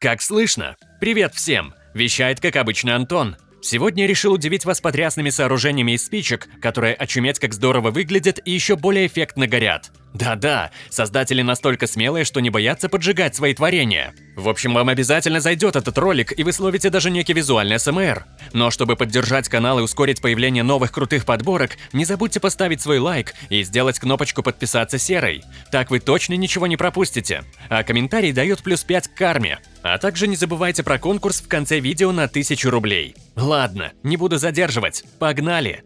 Как слышно? Привет всем! Вещает, как обычно, Антон. Сегодня решил удивить вас потрясными сооружениями из спичек, которые очуметь как здорово выглядят и еще более эффектно горят. Да-да, создатели настолько смелые, что не боятся поджигать свои творения. В общем, вам обязательно зайдет этот ролик, и вы словите даже некий визуальный СМР. Но чтобы поддержать канал и ускорить появление новых крутых подборок, не забудьте поставить свой лайк и сделать кнопочку подписаться серой. Так вы точно ничего не пропустите. А комментарий дает плюс 5 к карме. А также не забывайте про конкурс в конце видео на 1000 рублей. Ладно, не буду задерживать. Погнали!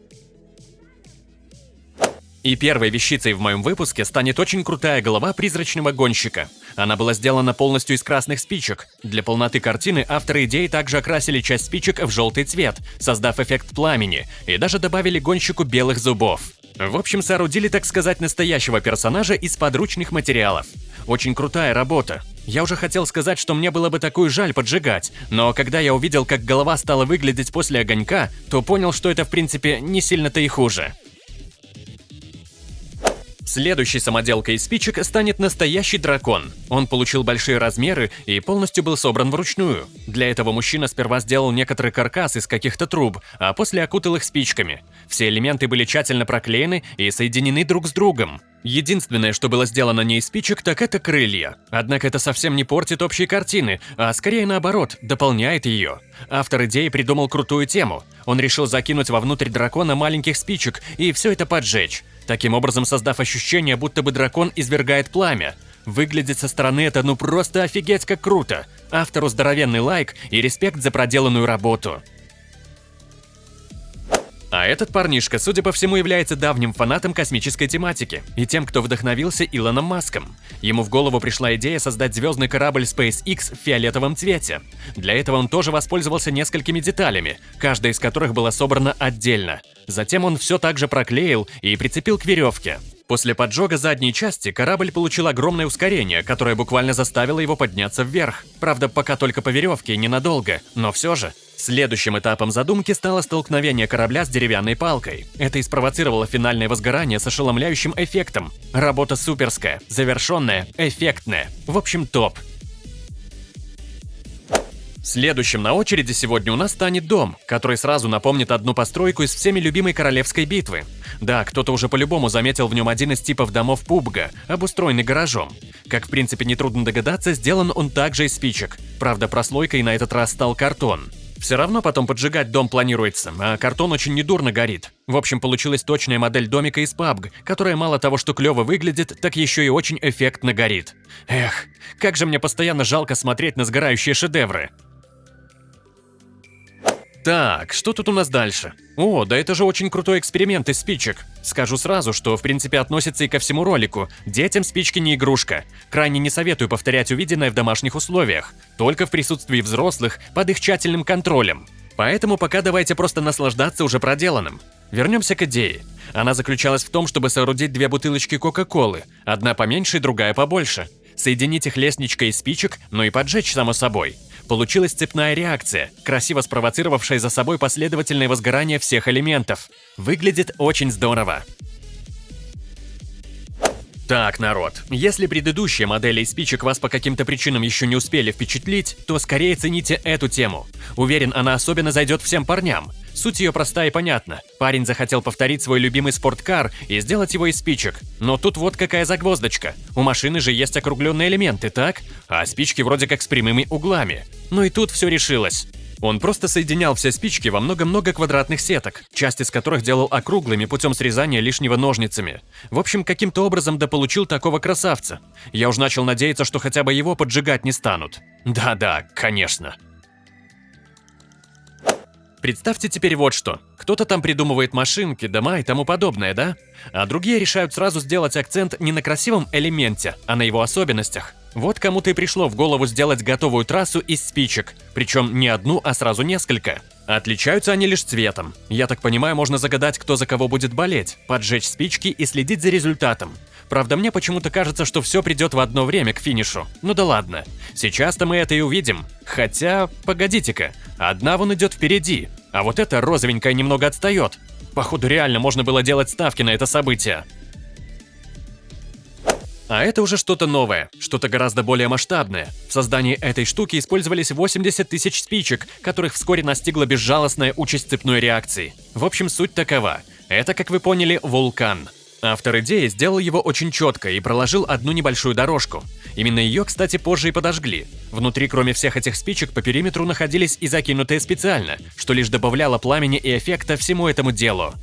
И первой вещицей в моем выпуске станет очень крутая голова призрачного гонщика. Она была сделана полностью из красных спичек. Для полноты картины авторы идеи также окрасили часть спичек в желтый цвет, создав эффект пламени, и даже добавили гонщику белых зубов. В общем, соорудили, так сказать, настоящего персонажа из подручных материалов. Очень крутая работа. Я уже хотел сказать, что мне было бы такую жаль поджигать, но когда я увидел, как голова стала выглядеть после огонька, то понял, что это в принципе не сильно-то и хуже. Следующей самоделкой из спичек станет настоящий дракон. Он получил большие размеры и полностью был собран вручную. Для этого мужчина сперва сделал некоторый каркас из каких-то труб, а после окутал их спичками. Все элементы были тщательно проклеены и соединены друг с другом. Единственное, что было сделано не из спичек, так это крылья. Однако это совсем не портит общей картины, а скорее наоборот, дополняет ее. Автор идеи придумал крутую тему. Он решил закинуть вовнутрь дракона маленьких спичек и все это поджечь таким образом создав ощущение, будто бы дракон извергает пламя. Выглядит со стороны это ну просто офигеть как круто. Автору здоровенный лайк и респект за проделанную работу. А этот парнишка, судя по всему, является давним фанатом космической тематики и тем, кто вдохновился Илоном Маском. Ему в голову пришла идея создать звездный корабль SpaceX в фиолетовом цвете. Для этого он тоже воспользовался несколькими деталями, каждая из которых была собрана отдельно. Затем он все так же проклеил и прицепил к веревке. После поджога задней части корабль получил огромное ускорение, которое буквально заставило его подняться вверх. Правда, пока только по веревке, ненадолго, но все же. Следующим этапом задумки стало столкновение корабля с деревянной палкой. Это и спровоцировало финальное возгорание с ошеломляющим эффектом. Работа суперская, завершенная, эффектная. В общем, топ. Следующим на очереди сегодня у нас станет дом, который сразу напомнит одну постройку из всеми любимой королевской битвы. Да, кто-то уже по-любому заметил в нем один из типов домов Пубга, обустроенный гаражом. Как в принципе нетрудно догадаться, сделан он также из спичек. Правда, прослойкой на этот раз стал картон. Все равно потом поджигать дом планируется, а картон очень недурно горит. В общем, получилась точная модель домика из PUBG, которая мало того, что клево выглядит, так еще и очень эффектно горит. Эх, как же мне постоянно жалко смотреть на сгорающие шедевры. Так, что тут у нас дальше? О, да это же очень крутой эксперимент из спичек. Скажу сразу, что в принципе относится и ко всему ролику. Детям спички не игрушка. Крайне не советую повторять увиденное в домашних условиях. Только в присутствии взрослых, под их тщательным контролем. Поэтому пока давайте просто наслаждаться уже проделанным. Вернемся к идее. Она заключалась в том, чтобы соорудить две бутылочки Кока-Колы, одна поменьше другая побольше. Соединить их лестничкой из спичек, ну и поджечь, само собой. Получилась цепная реакция, красиво спровоцировавшая за собой последовательное возгорание всех элементов. Выглядит очень здорово. Так, народ, если предыдущие модели из спичек вас по каким-то причинам еще не успели впечатлить, то скорее цените эту тему. Уверен, она особенно зайдет всем парням. Суть ее проста и понятна. Парень захотел повторить свой любимый спорткар и сделать его из спичек. Но тут вот какая загвоздочка. У машины же есть округленные элементы, так? А спички вроде как с прямыми углами. Но и тут все решилось. Он просто соединял все спички во много-много квадратных сеток, часть из которых делал округлыми путем срезания лишнего ножницами. В общем, каким-то образом дополучил такого красавца. Я уж начал надеяться, что хотя бы его поджигать не станут. Да-да, конечно. Представьте теперь вот что. Кто-то там придумывает машинки, дома и тому подобное, да? А другие решают сразу сделать акцент не на красивом элементе, а на его особенностях. Вот кому-то и пришло в голову сделать готовую трассу из спичек, причем не одну, а сразу несколько. Отличаются они лишь цветом. Я так понимаю, можно загадать, кто за кого будет болеть, поджечь спички и следить за результатом. Правда, мне почему-то кажется, что все придет в одно время к финишу. Ну да ладно. Сейчас-то мы это и увидим. Хотя, погодите-ка, одна вон идет впереди, а вот эта розовенькая немного отстает. Походу реально можно было делать ставки на это событие. А это уже что-то новое, что-то гораздо более масштабное. В создании этой штуки использовались 80 тысяч спичек, которых вскоре настигла безжалостная участь цепной реакции. В общем, суть такова. Это, как вы поняли, вулкан. Автор идеи сделал его очень четко и проложил одну небольшую дорожку. Именно ее, кстати, позже и подожгли. Внутри, кроме всех этих спичек, по периметру находились и закинутые специально, что лишь добавляло пламени и эффекта всему этому делу.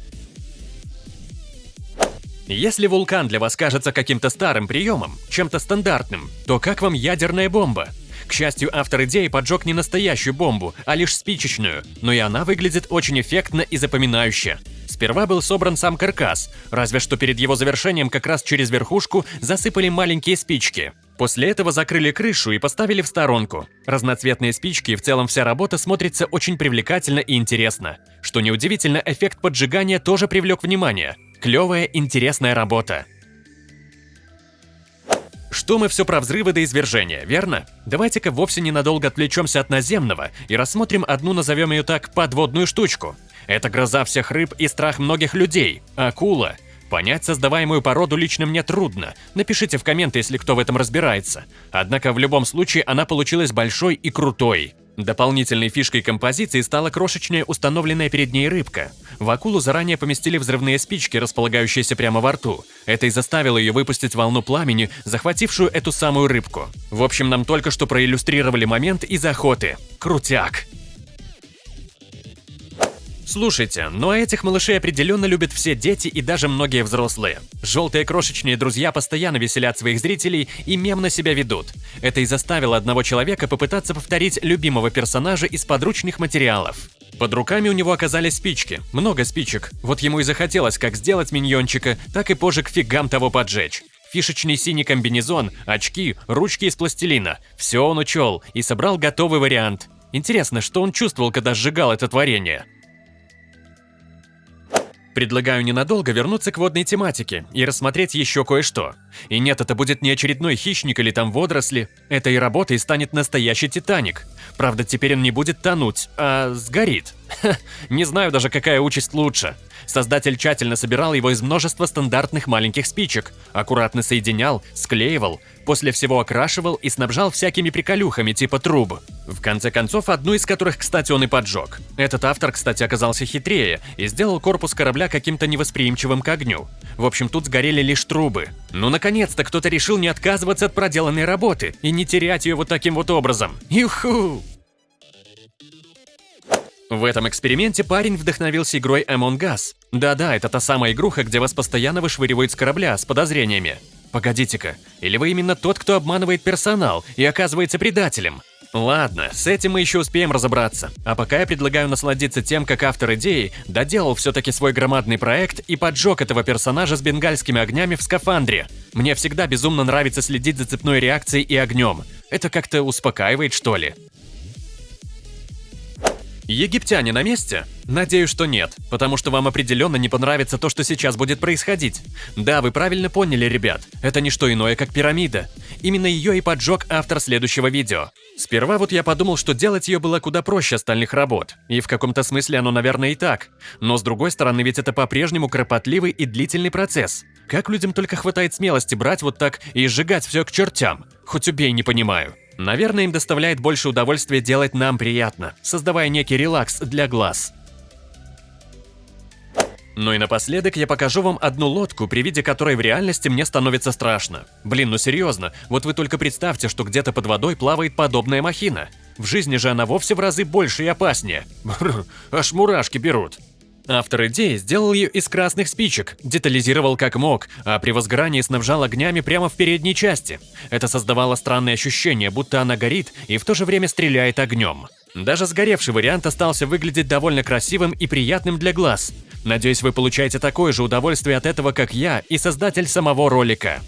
Если вулкан для вас кажется каким-то старым приемом, чем-то стандартным, то как вам ядерная бомба? К счастью, автор идеи поджег не настоящую бомбу, а лишь спичечную, но и она выглядит очень эффектно и запоминающе. Сперва был собран сам каркас, разве что перед его завершением как раз через верхушку засыпали маленькие спички. После этого закрыли крышу и поставили в сторонку. Разноцветные спички и в целом вся работа смотрится очень привлекательно и интересно. Что неудивительно, эффект поджигания тоже привлек внимание. Клевая, интересная работа. Что мы все про взрывы до извержения, верно? Давайте-ка вовсе ненадолго отвлечемся от наземного и рассмотрим одну, назовем ее так, подводную штучку. Это гроза всех рыб и страх многих людей – акула. Понять создаваемую породу лично мне трудно. Напишите в комменты, если кто в этом разбирается. Однако в любом случае она получилась большой и крутой. Дополнительной фишкой композиции стала крошечная установленная перед ней рыбка. В акулу заранее поместили взрывные спички, располагающиеся прямо во рту. Это и заставило ее выпустить волну пламени, захватившую эту самую рыбку. В общем, нам только что проиллюстрировали момент из охоты. Крутяк! Слушайте, но этих малышей определенно любят все дети и даже многие взрослые. Желтые крошечные друзья постоянно веселят своих зрителей и мемно себя ведут. Это и заставило одного человека попытаться повторить любимого персонажа из подручных материалов. Под руками у него оказались спички, много спичек. Вот ему и захотелось как сделать миньончика, так и позже к фигам того поджечь. Фишечный синий комбинезон, очки, ручки из пластилина. Все он учел и собрал готовый вариант. Интересно, что он чувствовал, когда сжигал это творение? Предлагаю ненадолго вернуться к водной тематике и рассмотреть еще кое-что. И нет, это будет не очередной хищник или там водоросли. Этой работой станет настоящий Титаник. Правда, теперь он не будет тонуть, а сгорит. Ха, не знаю даже, какая участь лучше. Создатель тщательно собирал его из множества стандартных маленьких спичек, аккуратно соединял, склеивал, после всего окрашивал и снабжал всякими приколюхами типа труб. В конце концов, одну из которых, кстати, он и поджег. Этот автор, кстати, оказался хитрее и сделал корпус корабля каким-то невосприимчивым к огню. В общем, тут сгорели лишь трубы. Ну, наконец-то кто-то решил не отказываться от проделанной работы и не терять ее вот таким вот образом. Юху! В этом эксперименте парень вдохновился игрой Among Us. Да-да, это та самая игруха, где вас постоянно вышвыривают с корабля с подозрениями. Погодите-ка, или вы именно тот, кто обманывает персонал и оказывается предателем? Ладно, с этим мы еще успеем разобраться. А пока я предлагаю насладиться тем, как автор идеи доделал все-таки свой громадный проект и поджег этого персонажа с бенгальскими огнями в скафандре. Мне всегда безумно нравится следить за цепной реакцией и огнем. Это как-то успокаивает, что ли. Египтяне на месте? Надеюсь, что нет, потому что вам определенно не понравится то, что сейчас будет происходить. Да, вы правильно поняли, ребят, это не что иное, как пирамида. Именно ее и поджег автор следующего видео. Сперва вот я подумал, что делать ее было куда проще остальных работ, и в каком-то смысле оно, наверное, и так. Но с другой стороны, ведь это по-прежнему кропотливый и длительный процесс. Как людям только хватает смелости брать вот так и сжигать все к чертям? Хоть убей, не понимаю. Наверное, им доставляет больше удовольствия делать нам приятно, создавая некий релакс для глаз. Ну и напоследок я покажу вам одну лодку, при виде которой в реальности мне становится страшно. Блин, ну серьезно, вот вы только представьте, что где-то под водой плавает подобная махина. В жизни же она вовсе в разы больше и опаснее. Аж мурашки берут. Автор идеи сделал ее из красных спичек, детализировал как мог, а при возгорании снабжал огнями прямо в передней части. Это создавало странное ощущение, будто она горит и в то же время стреляет огнем. Даже сгоревший вариант остался выглядеть довольно красивым и приятным для глаз. Надеюсь, вы получаете такое же удовольствие от этого, как я и создатель самого ролика.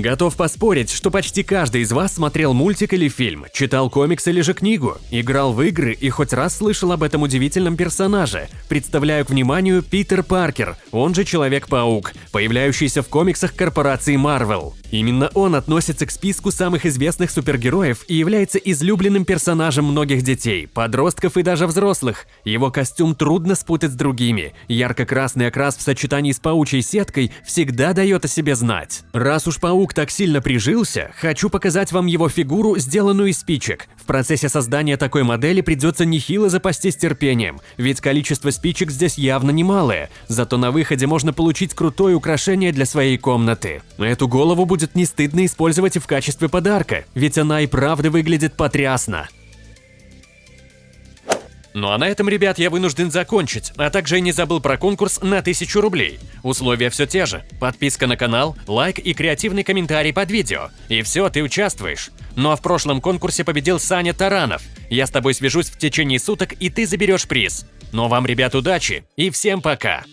Готов поспорить, что почти каждый из вас смотрел мультик или фильм, читал комикс или же книгу, играл в игры и хоть раз слышал об этом удивительном персонаже. Представляю к вниманию Питер Паркер, он же Человек-паук, появляющийся в комиксах корпорации Marvel. Именно он относится к списку самых известных супергероев и является излюбленным персонажем многих детей, подростков и даже взрослых. Его костюм трудно спутать с другими. Ярко-красный окрас в сочетании с паучьей сеткой всегда дает о себе знать. Раз уж паук так сильно прижился, хочу показать вам его фигуру, сделанную из спичек. В процессе создания такой модели придется нехило запастись терпением, ведь количество спичек здесь явно немалое, зато на выходе можно получить крутое украшение для своей комнаты. Эту голову будет не стыдно использовать и в качестве подарка, ведь она и правда выглядит потрясно. Ну а на этом, ребят, я вынужден закончить, а также и не забыл про конкурс на 1000 рублей. Условия все те же. Подписка на канал, лайк и креативный комментарий под видео. И все, ты участвуешь. Ну а в прошлом конкурсе победил Саня Таранов. Я с тобой свяжусь в течение суток, и ты заберешь приз. Ну а вам, ребят, удачи и всем пока!